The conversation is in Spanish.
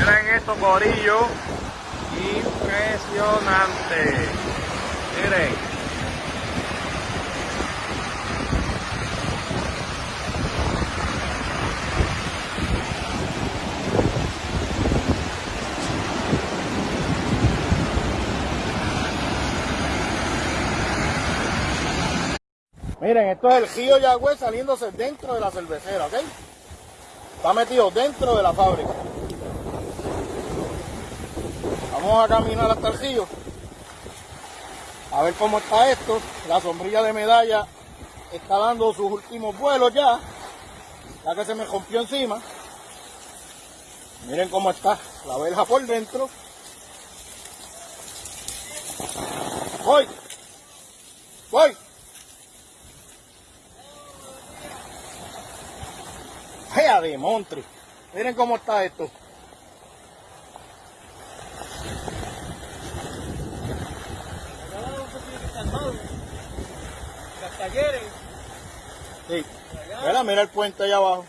Miren esto, corillo. Impresionante. Miren. Miren, esto es el río Yagüe saliéndose dentro de la cervecera, ¿ok? Está metido dentro de la fábrica. Vamos a caminar hasta el río. A ver cómo está esto. La sombrilla de medalla está dando sus últimos vuelos ya. Ya que se me rompió encima. Miren cómo está la verja por dentro. Voy. Voy. ¡Vaya de montre! Miren cómo está esto. Talleres. Sí. Mira, mira el puente allá abajo.